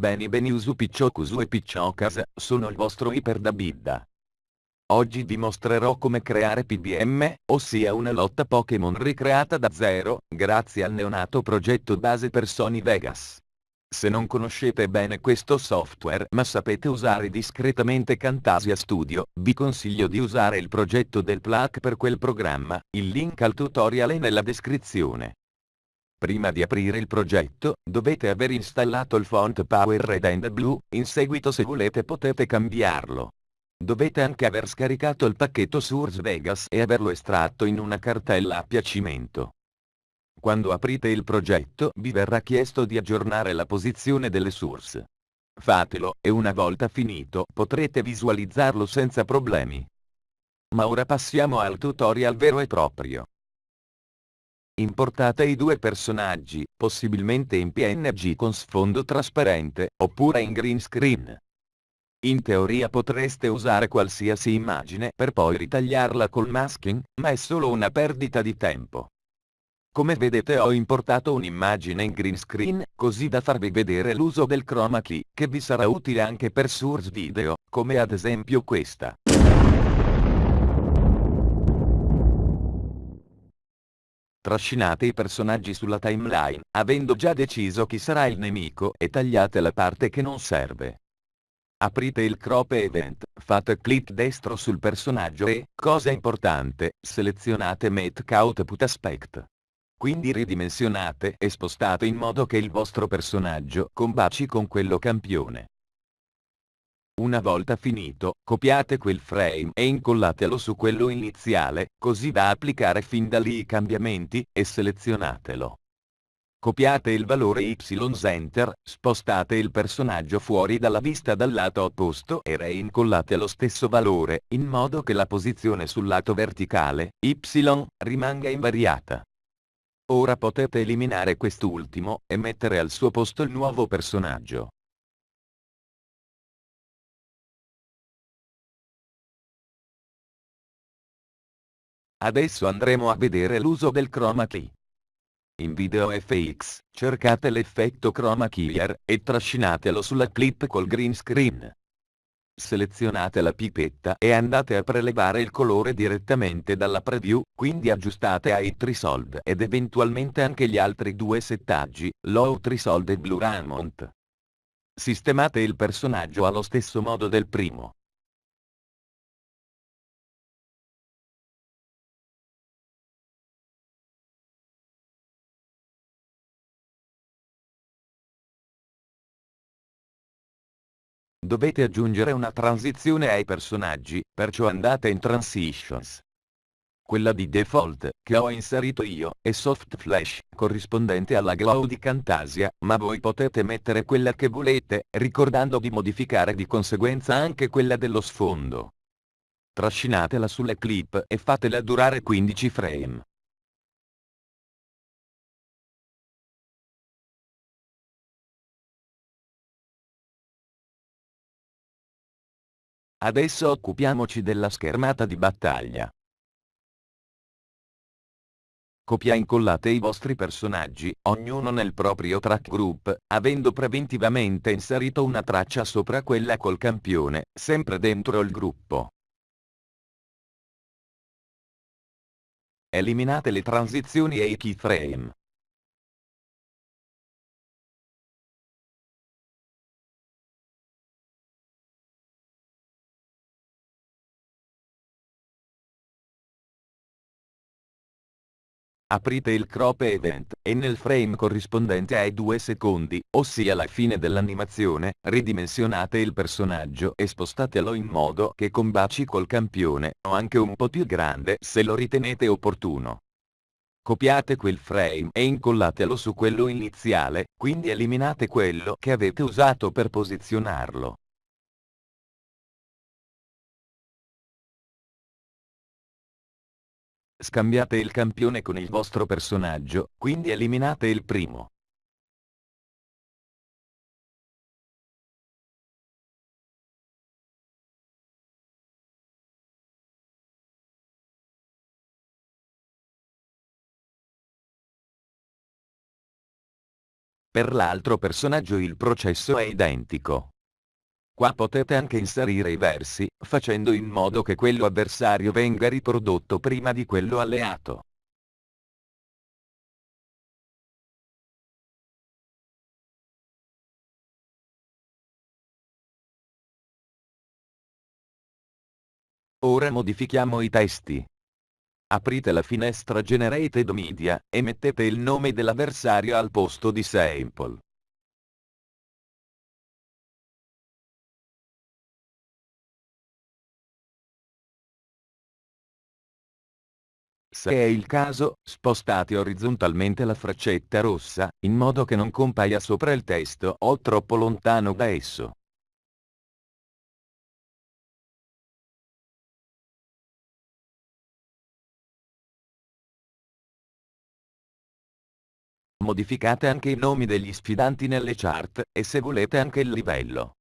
Beni Beniusu Picciocusu e Picciocas, sono il vostro Iper da Bidda. Oggi vi mostrerò come creare PBM, ossia una lotta Pokémon ricreata da zero, grazie al neonato progetto base per Sony Vegas. Se non conoscete bene questo software ma sapete usare discretamente Camtasia Studio, vi consiglio di usare il progetto del plug per quel programma, il link al tutorial è nella descrizione. Prima di aprire il progetto, dovete aver installato il font Power Red and Blue, in seguito se volete potete cambiarlo. Dovete anche aver scaricato il pacchetto Source Vegas e averlo estratto in una cartella a piacimento. Quando aprite il progetto vi verrà chiesto di aggiornare la posizione delle source. Fatelo, e una volta finito potrete visualizzarlo senza problemi. Ma ora passiamo al tutorial vero e proprio. Importate i due personaggi, possibilmente in PNG con sfondo trasparente, oppure in green screen. In teoria potreste usare qualsiasi immagine per poi ritagliarla col masking, ma è solo una perdita di tempo. Come vedete ho importato un'immagine in green screen, così da farvi vedere l'uso del chroma key, che vi sarà utile anche per source video, come ad esempio questa. Trascinate i personaggi sulla timeline, avendo già deciso chi sarà il nemico, e tagliate la parte che non serve. Aprite il crop event, fate clic destro sul personaggio e, cosa importante, selezionate Make Output Aspect. Quindi ridimensionate e spostate in modo che il vostro personaggio combaci con quello campione. Una volta finito, copiate quel frame e incollatelo su quello iniziale, così da applicare fin da lì i cambiamenti, e selezionatelo. Copiate il valore Y Enter, spostate il personaggio fuori dalla vista dal lato opposto e reincollate lo stesso valore, in modo che la posizione sul lato verticale, Y, rimanga invariata. Ora potete eliminare quest'ultimo, e mettere al suo posto il nuovo personaggio. Adesso andremo a vedere l'uso del chroma key. In Video FX, cercate l'effetto chroma keyer, e trascinatelo sulla clip col green screen. Selezionate la pipetta e andate a prelevare il colore direttamente dalla preview, quindi aggiustate High Threshold ed eventualmente anche gli altri due settaggi, Low Threshold e Blue Ramont. Sistemate il personaggio allo stesso modo del primo. Dovete aggiungere una transizione ai personaggi, perciò andate in Transitions. Quella di default, che ho inserito io, è Soft Flash, corrispondente alla glow di Camtasia, ma voi potete mettere quella che volete, ricordando di modificare di conseguenza anche quella dello sfondo. Trascinatela sulle clip e fatela durare 15 frame. Adesso occupiamoci della schermata di battaglia. Copia incollate i vostri personaggi, ognuno nel proprio track group, avendo preventivamente inserito una traccia sopra quella col campione, sempre dentro il gruppo. Eliminate le transizioni e i keyframe. Aprite il crop event, e nel frame corrispondente ai 2 secondi, ossia la fine dell'animazione, ridimensionate il personaggio e spostatelo in modo che combaci col campione, o anche un po' più grande se lo ritenete opportuno. Copiate quel frame e incollatelo su quello iniziale, quindi eliminate quello che avete usato per posizionarlo. Scambiate il campione con il vostro personaggio, quindi eliminate il primo. Per l'altro personaggio il processo è identico. Qua potete anche inserire i versi, facendo in modo che quello avversario venga riprodotto prima di quello alleato. Ora modifichiamo i testi. Aprite la finestra Generated Media, e mettete il nome dell'avversario al posto di Sample. Se è il caso, spostate orizzontalmente la freccetta rossa, in modo che non compaia sopra il testo o troppo lontano da esso. Modificate anche i nomi degli sfidanti nelle chart, e se volete anche il livello.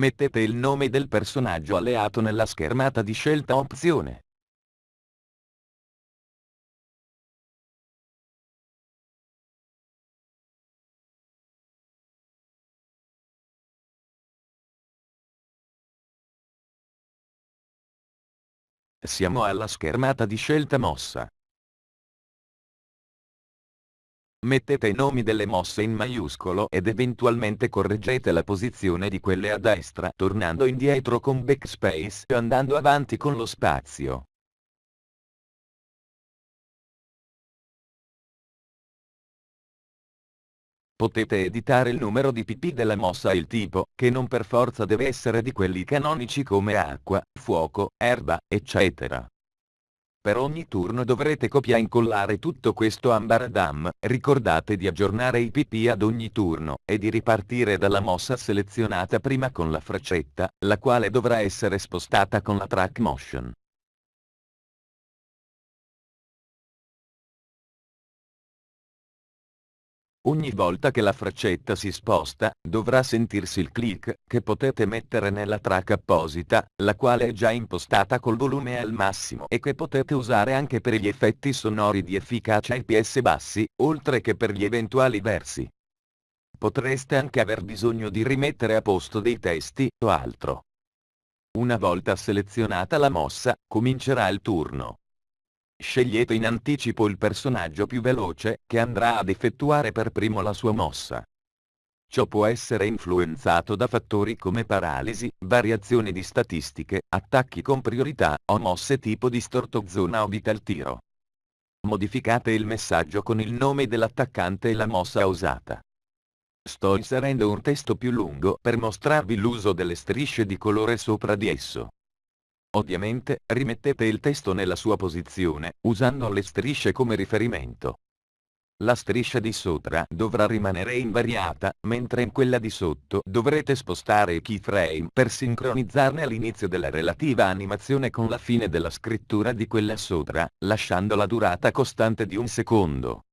Mettete il nome del personaggio alleato nella schermata di scelta opzione. Siamo alla schermata di scelta mossa. Mettete i nomi delle mosse in maiuscolo ed eventualmente correggete la posizione di quelle a destra tornando indietro con backspace e andando avanti con lo spazio. Potete editare il numero di pp della mossa e il tipo, che non per forza deve essere di quelli canonici come acqua, fuoco, erba, eccetera. Per ogni turno dovrete copia incollare tutto questo ambaradam, ricordate di aggiornare i pp ad ogni turno, e di ripartire dalla mossa selezionata prima con la freccetta, la quale dovrà essere spostata con la track motion. Ogni volta che la freccetta si sposta, dovrà sentirsi il click, che potete mettere nella track apposita, la quale è già impostata col volume al massimo e che potete usare anche per gli effetti sonori di efficacia IPS bassi, oltre che per gli eventuali versi. Potreste anche aver bisogno di rimettere a posto dei testi o altro. Una volta selezionata la mossa, comincerà il turno. Scegliete in anticipo il personaggio più veloce, che andrà ad effettuare per primo la sua mossa. Ciò può essere influenzato da fattori come paralisi, variazioni di statistiche, attacchi con priorità, o mosse tipo distorto zona o vital tiro. Modificate il messaggio con il nome dell'attaccante e la mossa usata. Sto inserendo un testo più lungo per mostrarvi l'uso delle strisce di colore sopra di esso. Ovviamente, rimettete il testo nella sua posizione, usando le strisce come riferimento. La striscia di sopra dovrà rimanere invariata, mentre in quella di sotto dovrete spostare i keyframe per sincronizzarne all'inizio della relativa animazione con la fine della scrittura di quella sopra, lasciando la durata costante di un secondo.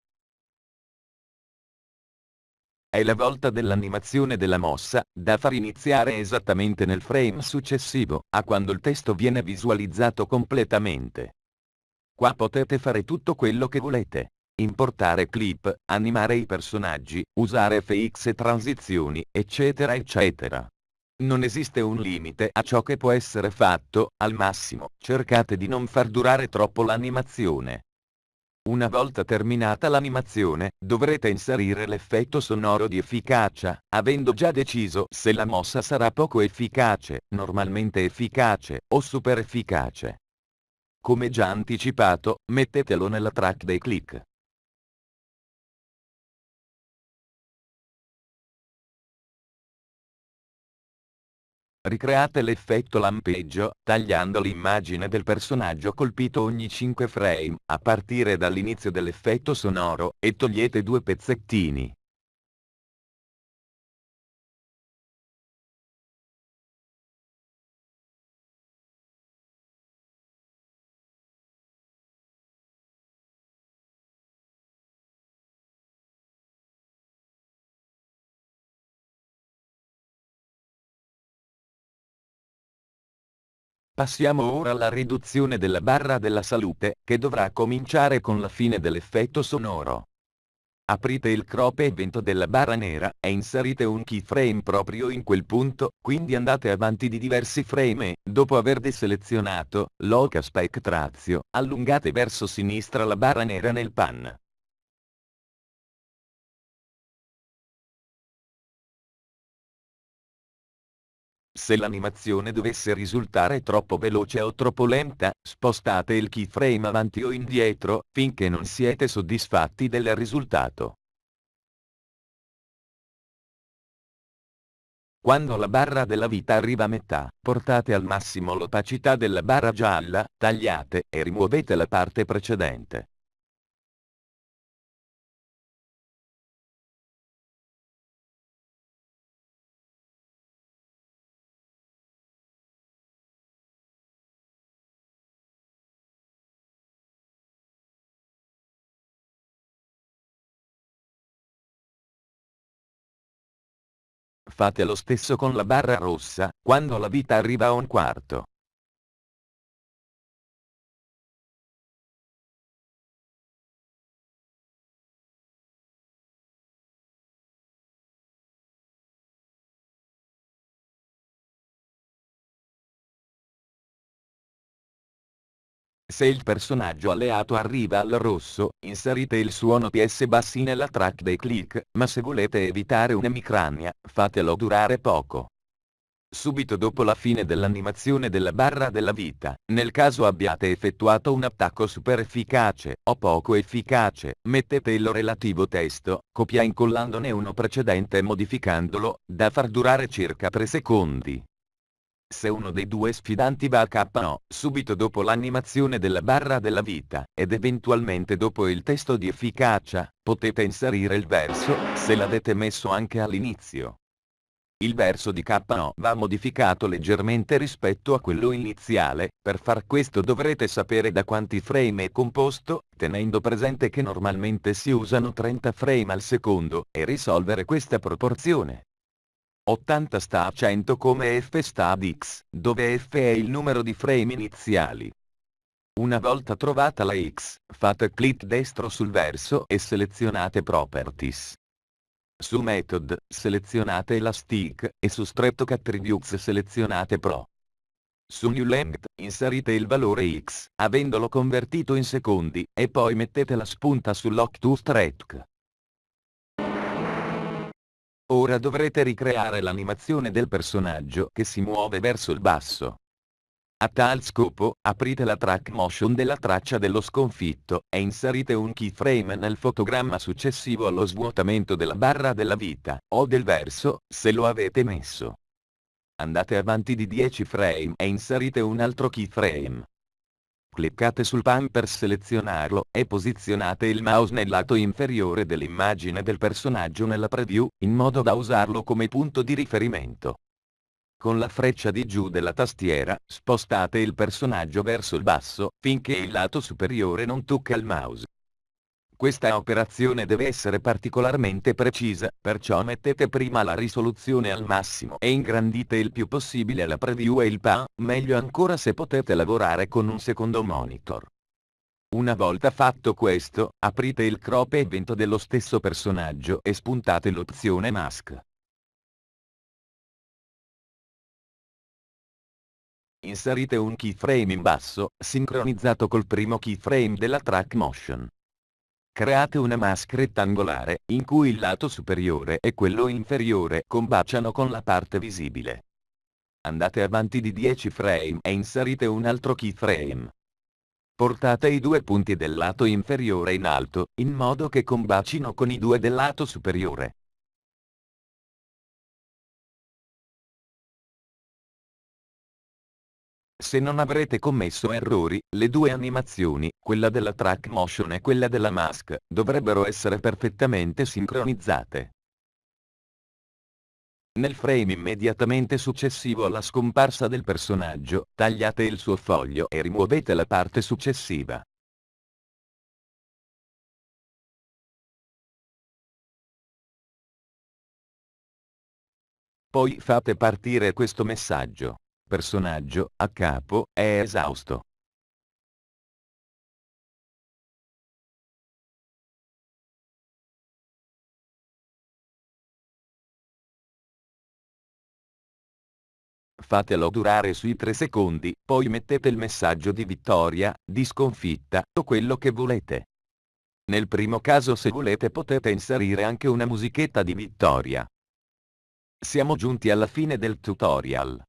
È la volta dell'animazione della mossa, da far iniziare esattamente nel frame successivo, a quando il testo viene visualizzato completamente. Qua potete fare tutto quello che volete. Importare clip, animare i personaggi, usare FX e transizioni, eccetera eccetera. Non esiste un limite a ciò che può essere fatto, al massimo, cercate di non far durare troppo l'animazione. Una volta terminata l'animazione, dovrete inserire l'effetto sonoro di efficacia, avendo già deciso se la mossa sarà poco efficace, normalmente efficace, o super efficace. Come già anticipato, mettetelo nella track dei click. Ricreate l'effetto lampeggio, tagliando l'immagine del personaggio colpito ogni 5 frame, a partire dall'inizio dell'effetto sonoro, e togliete due pezzettini. Passiamo ora alla riduzione della barra della salute, che dovrà cominciare con la fine dell'effetto sonoro. Aprite il crop evento della barra nera, e inserite un keyframe proprio in quel punto, quindi andate avanti di diversi frame e, dopo aver deselezionato, Loca Spectrazio, allungate verso sinistra la barra nera nel pan. Se l'animazione dovesse risultare troppo veloce o troppo lenta, spostate il keyframe avanti o indietro, finché non siete soddisfatti del risultato. Quando la barra della vita arriva a metà, portate al massimo l'opacità della barra gialla, tagliate, e rimuovete la parte precedente. Fate lo stesso con la barra rossa, quando la vita arriva a un quarto. Se il personaggio alleato arriva al rosso, inserite il suono PS bassi nella track dei click, ma se volete evitare un'emicrania, fatelo durare poco. Subito dopo la fine dell'animazione della barra della vita, nel caso abbiate effettuato un attacco super efficace, o poco efficace, mettete il relativo testo, copia incollandone uno precedente e modificandolo, da far durare circa 3 secondi. Se uno dei due sfidanti va a KO, subito dopo l'animazione della barra della vita, ed eventualmente dopo il testo di efficacia, potete inserire il verso, se l'avete messo anche all'inizio. Il verso di KO va modificato leggermente rispetto a quello iniziale, per far questo dovrete sapere da quanti frame è composto, tenendo presente che normalmente si usano 30 frame al secondo, e risolvere questa proporzione. 80 sta a 100 come f sta ad x, dove f è il numero di frame iniziali. Una volta trovata la x, fate clic destro sul verso e selezionate Properties. Su Method, selezionate Elastic, e su Streptoc Attributes selezionate Pro. Su New Length, inserite il valore x, avendolo convertito in secondi, e poi mettete la spunta su Lock to Streptoc. Ora dovrete ricreare l'animazione del personaggio che si muove verso il basso. A tal scopo, aprite la track motion della traccia dello sconfitto, e inserite un keyframe nel fotogramma successivo allo svuotamento della barra della vita, o del verso, se lo avete messo. Andate avanti di 10 frame e inserite un altro keyframe. Cliccate sul pan per selezionarlo, e posizionate il mouse nel lato inferiore dell'immagine del personaggio nella preview, in modo da usarlo come punto di riferimento. Con la freccia di giù della tastiera, spostate il personaggio verso il basso, finché il lato superiore non tocca il mouse. Questa operazione deve essere particolarmente precisa, perciò mettete prima la risoluzione al massimo e ingrandite il più possibile la preview e il PA, meglio ancora se potete lavorare con un secondo monitor. Una volta fatto questo, aprite il crop evento dello stesso personaggio e spuntate l'opzione mask. Inserite un keyframe in basso, sincronizzato col primo keyframe della track motion. Create una mask rettangolare, in cui il lato superiore e quello inferiore combaciano con la parte visibile. Andate avanti di 10 frame e inserite un altro keyframe. Portate i due punti del lato inferiore in alto, in modo che combacino con i due del lato superiore. Se non avrete commesso errori, le due animazioni, quella della track motion e quella della mask, dovrebbero essere perfettamente sincronizzate. Nel frame immediatamente successivo alla scomparsa del personaggio, tagliate il suo foglio e rimuovete la parte successiva. Poi fate partire questo messaggio. Personaggio, a capo, è esausto. Fatelo durare sui 3 secondi, poi mettete il messaggio di vittoria, di sconfitta, o quello che volete. Nel primo caso se volete potete inserire anche una musichetta di vittoria. Siamo giunti alla fine del tutorial.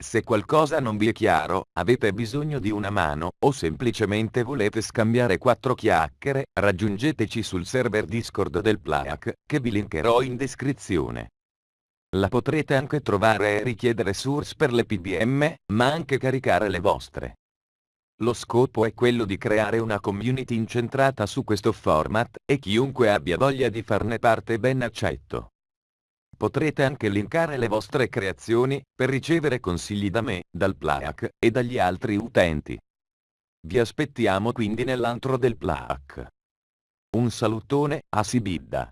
Se qualcosa non vi è chiaro, avete bisogno di una mano, o semplicemente volete scambiare quattro chiacchiere, raggiungeteci sul server Discord del Playak, che vi linkerò in descrizione. La potrete anche trovare e richiedere source per le PBM, ma anche caricare le vostre. Lo scopo è quello di creare una community incentrata su questo format, e chiunque abbia voglia di farne parte ben accetto. Potrete anche linkare le vostre creazioni, per ricevere consigli da me, dal Playak, e dagli altri utenti. Vi aspettiamo quindi nell'antro del Playak. Un salutone, a Sibidda.